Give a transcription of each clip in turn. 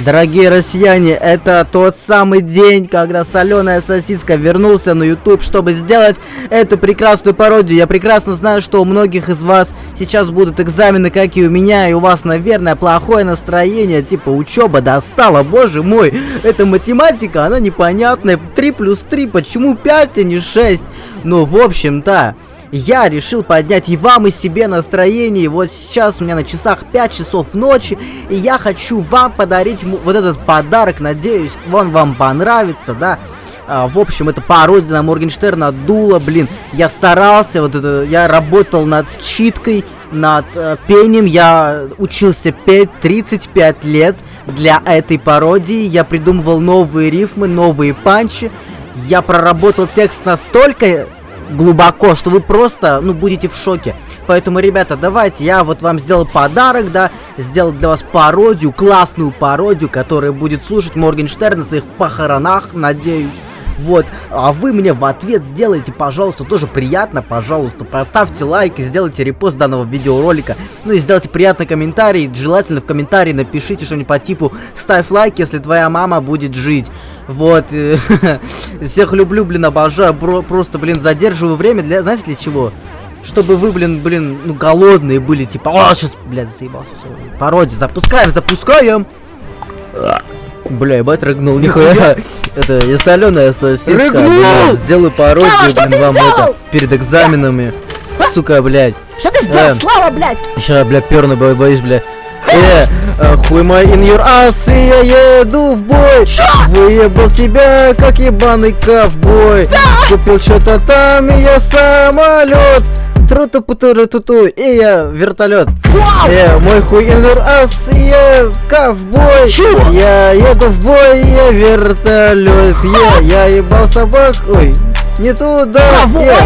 Дорогие россияне, это тот самый день, когда соленая сосиска вернулся на YouTube, чтобы сделать эту прекрасную пародию. Я прекрасно знаю, что у многих из вас сейчас будут экзамены, как и у меня, и у вас, наверное, плохое настроение, типа учеба достала, боже мой. Это математика, она непонятная. 3 плюс 3, почему 5, а не 6? Ну, в общем-то я решил поднять и вам, и себе настроение. Вот сейчас у меня на часах 5 часов ночи, и я хочу вам подарить вот этот подарок. Надеюсь, он вам понравится, да. А, в общем, это пародия на Моргенштерна дула, блин. Я старался, вот это, я работал над читкой, над э, пением. Я учился петь 35 лет для этой пародии. Я придумывал новые рифмы, новые панчи. Я проработал текст настолько глубоко, что вы просто, ну, будете в шоке. Поэтому, ребята, давайте, я вот вам сделал подарок, да, сделал для вас пародию, классную пародию, которая будет слушать Моргенштерн на своих похоронах, надеюсь. Вот, а вы мне в ответ сделайте, пожалуйста, тоже приятно, пожалуйста, поставьте лайк и сделайте репост данного видеоролика. Ну и сделайте приятный комментарий, желательно в комментарии напишите что-нибудь по типу «Ставь лайк, если твоя мама будет жить». Вот, всех люблю, блин, обожаю, просто, блин, задерживаю время для, знаете, для чего? Чтобы вы, блин, блин, ну, голодные были, типа, о, сейчас, блядь, заебался, все, пародия, запускаем, запускаем! Бля, ебать рыгнул, нихуя. Это я соленая сосиска. Рыгнул! Сделаю пародию, блин, вам это, перед экзаменами. Сука, блядь. Что ты сделал, э, Слава, блядь? Сейчас, бля, перну, боюсь, бля. Э, э, хуй мой in your ass, и я еду в бой? Выебал тебя, как ебаный ковбой! Купил что-то там, и я самолет тру ту ту ту ту и я вертолет. Э, мой хуй инвер ас, я ковбой. Чего? Я еду в бой, я вертолет. Я, я ебал собак, ой, не туда! Кого я?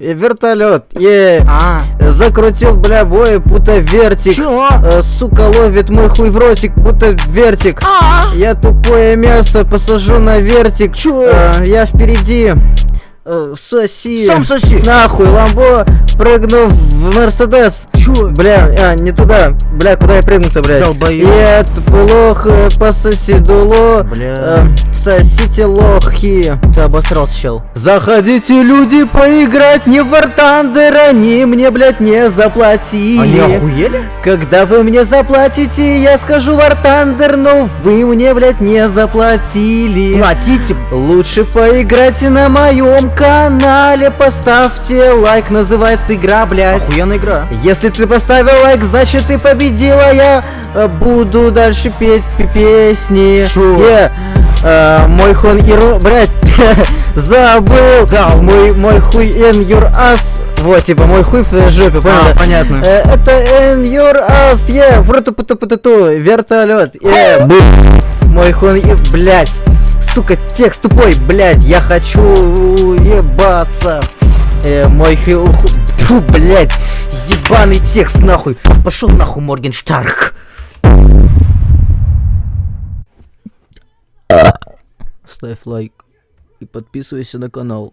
Я вертолет. Е. А. Закрутил, бля, бой, пута вертик. Э, сука, ловит мой хуй в ротик, пута вертик. А. Я тупое мясо посажу на вертик. Э, я впереди э, соси. Сам соси. Нахуй, ламбо, прыгну в Мерседес. Чё? Бля, а, не туда. Бля, куда я прыгнулся, блядь? Долбоёб. Это плохо, пососи дуло. Бля. Э, сосите лохи. Ты обосрался, чел. Заходите, люди, поиграть не в War Thunder, они мне, блядь, не заплатили. Они охуели? Когда вы мне заплатите, я скажу War Thunder, но вы мне, блядь, не заплатили. Платите. Лучше поиграйте на моем канале, поставьте лайк, называется игра, блядь. Охуенная игра. Если ты поставил лайк, значит ты победила, я э, буду дальше петь песни. Шо? Yeah. Uh, мой хон и блядь, забыл, да, мой, мой хуй in your ass, вот, типа, мой хуй в жопе, понял? А, понятно. Uh, это in your ass, yeah, фруту путу путу ту вертолет, yeah, мой хон и, блядь, сука, текст тупой, блядь, я хочу ебаться. Э, мой хил... Фу, блядь, ебаный текст, нахуй. Пошел нахуй, Моргенштарк. Ставь лайк и подписывайся на канал.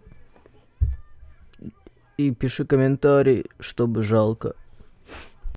И пиши комментарий, чтобы жалко.